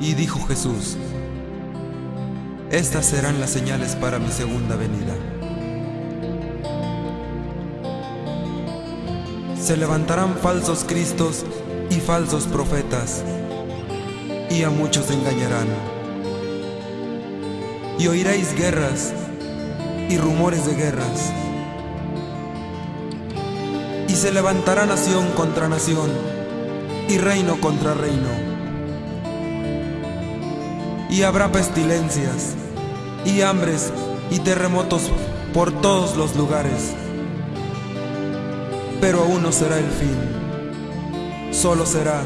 Y dijo Jesús, Estas serán las señales para mi segunda venida. Se levantarán falsos cristos y falsos profetas, y a muchos engañarán. Y oiréis guerras y rumores de guerras. Y se levantará nación contra nación y reino contra reino y habrá pestilencias, y hambres, y terremotos por todos los lugares. Pero aún no será el fin, solo será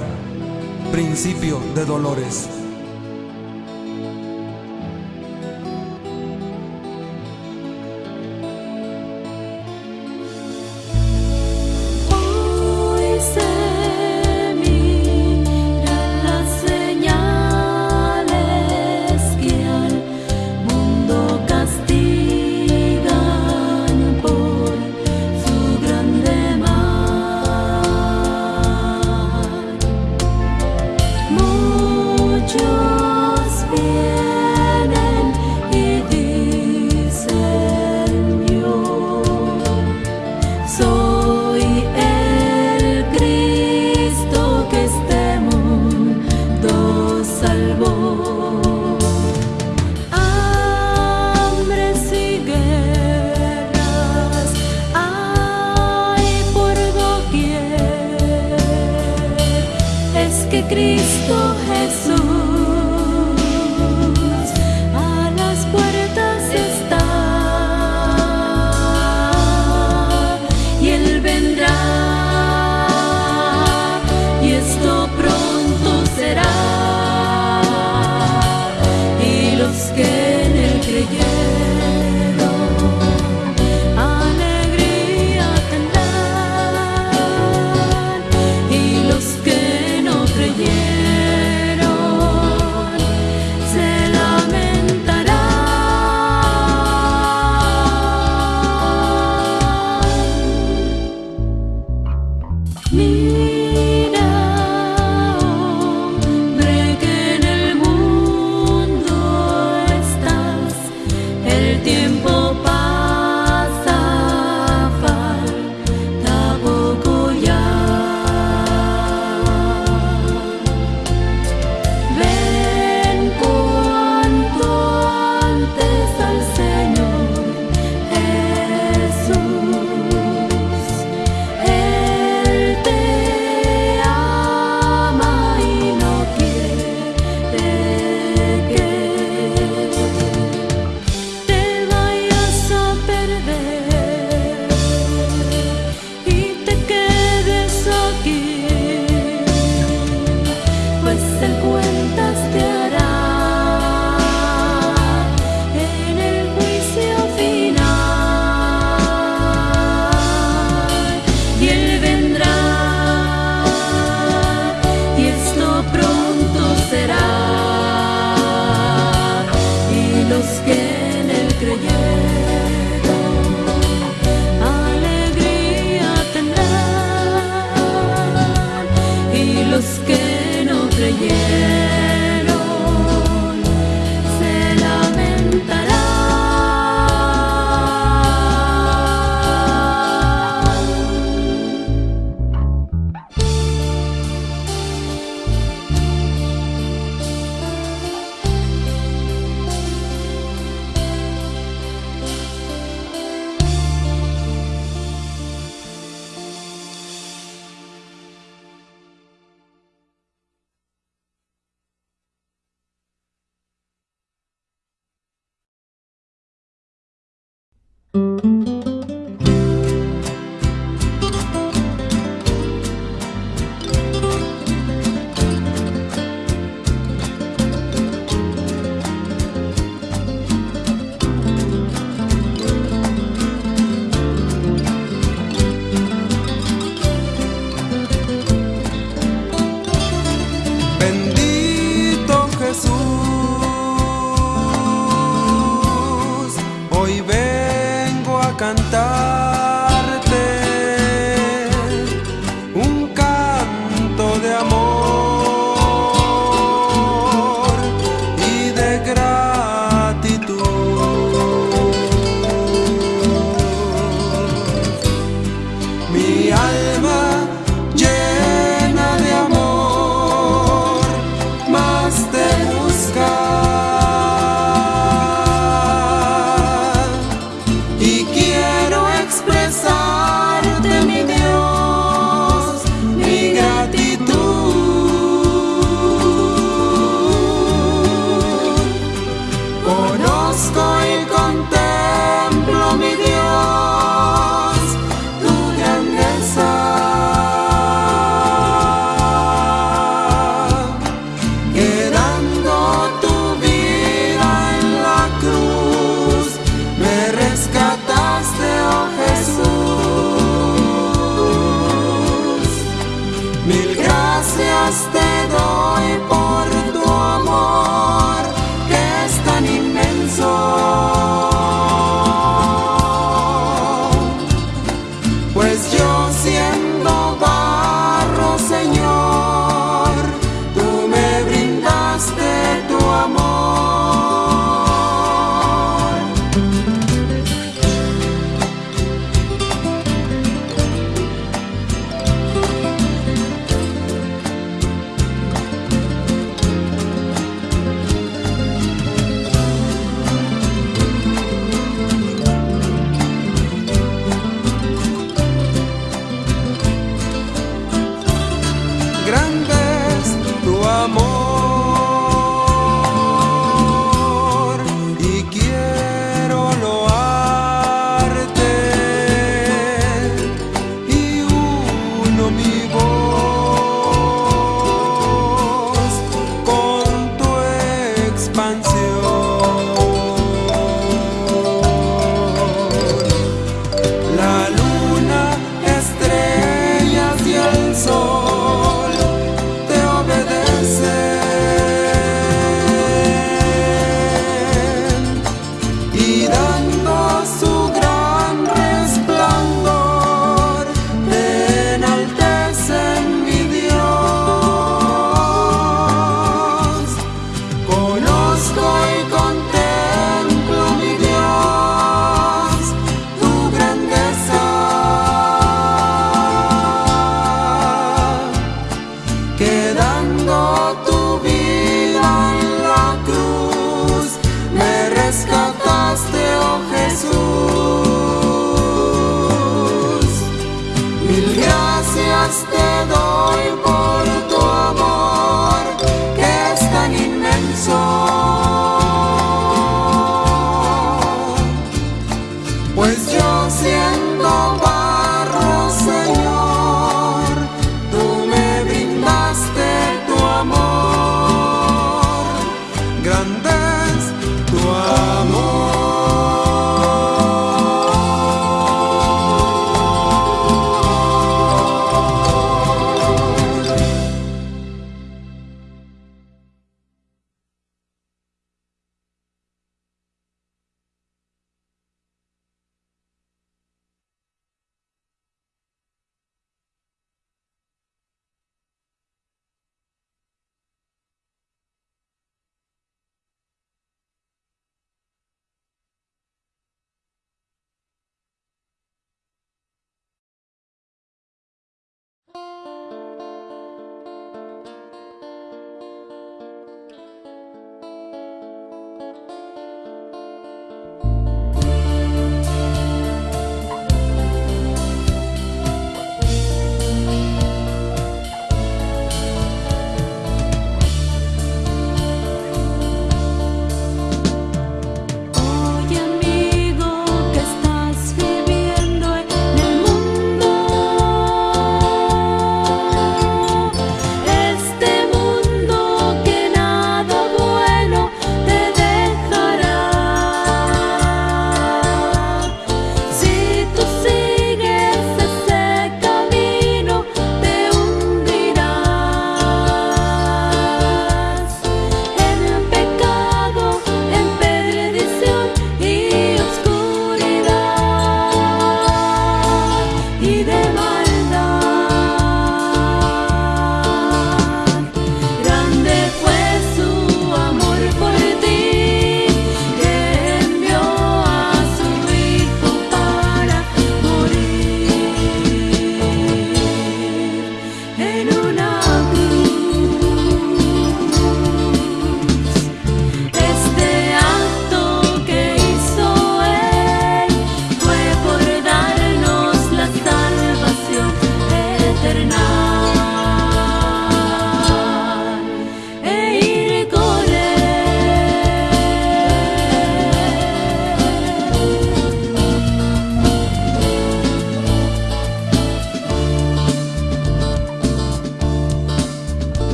principio de dolores. just.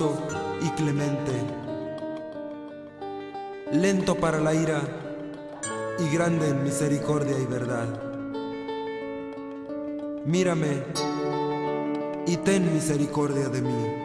Y clemente, lento para la ira y grande en misericordia y verdad. Mírame y ten misericordia de mí.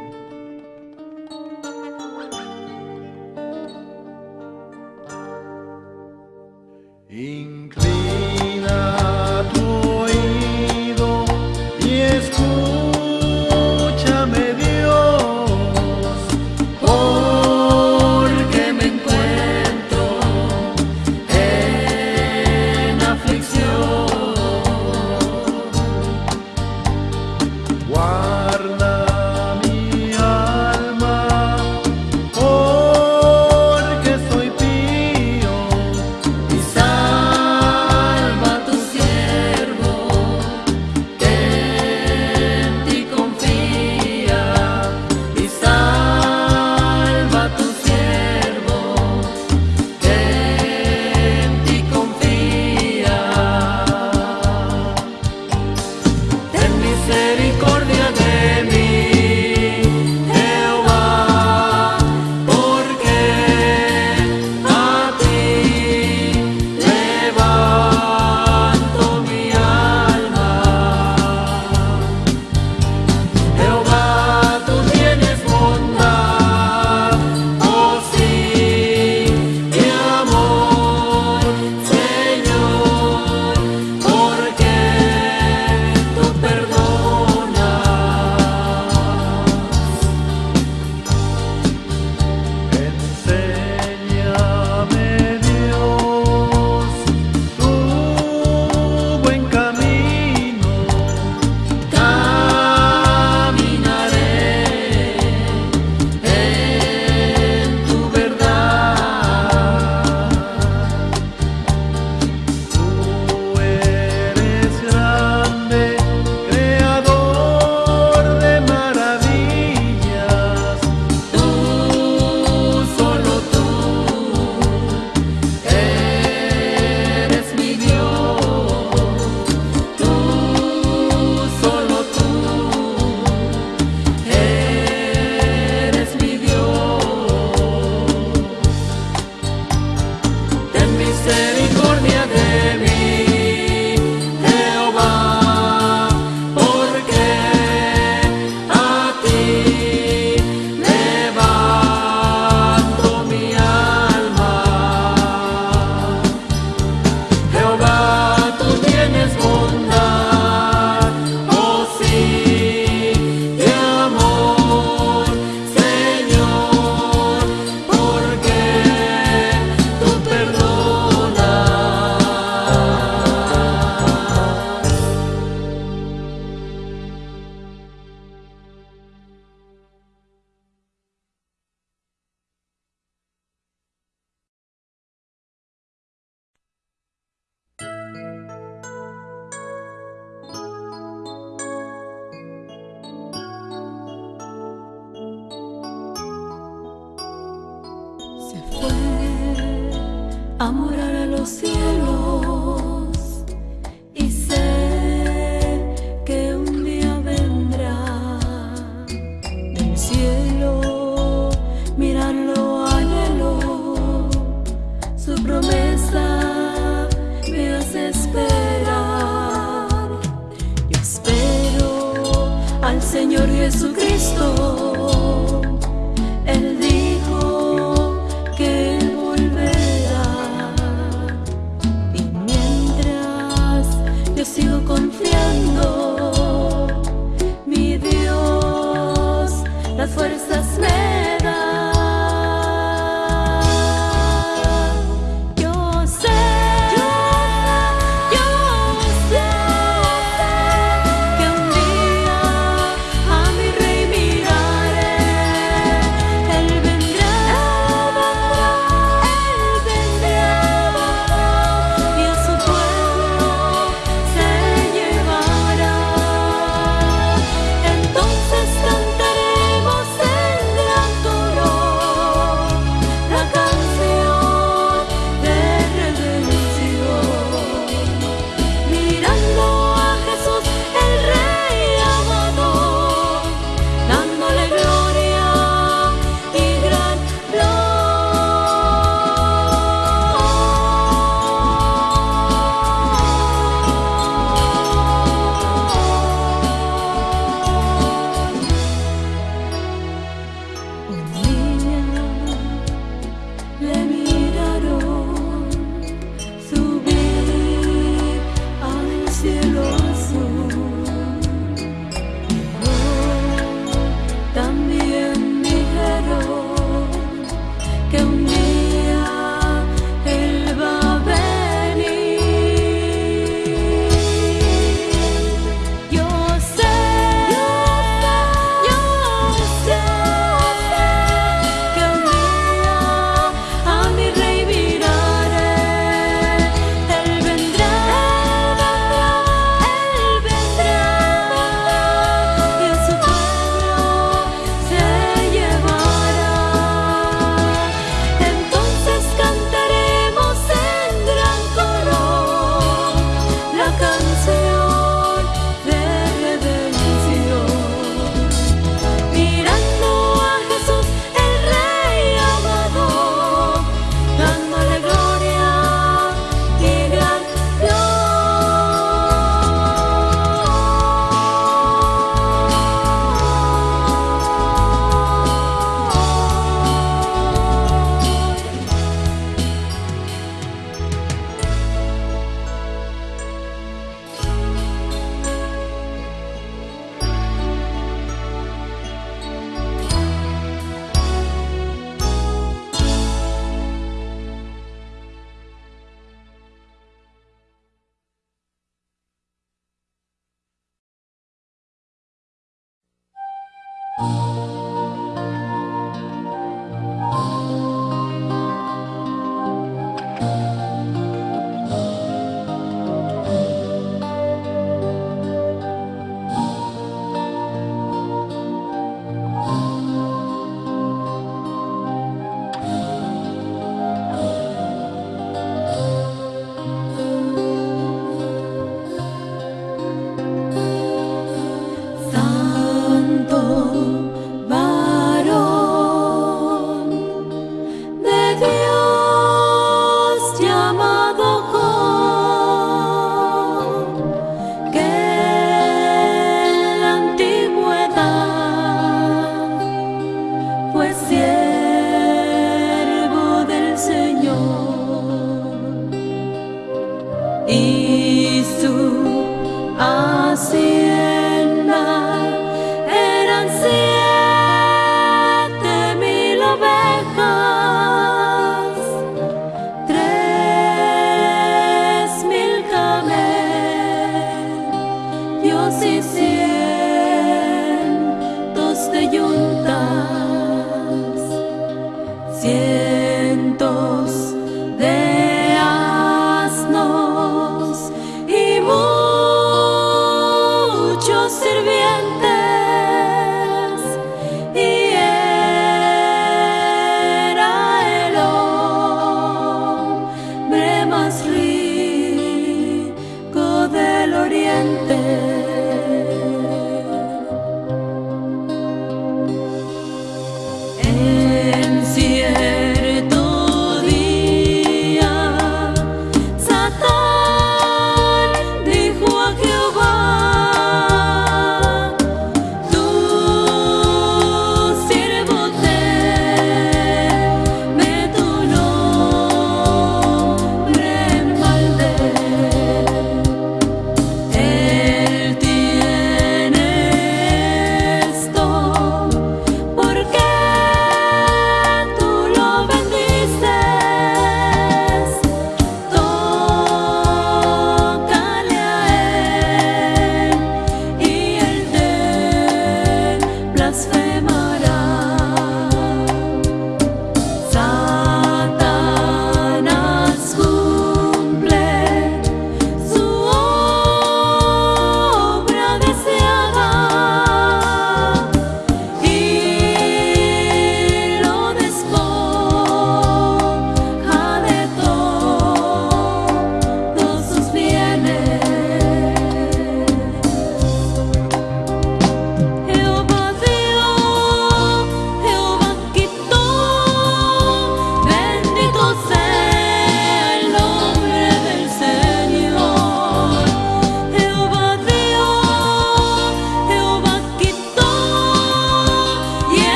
Señor Jesucristo.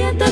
Un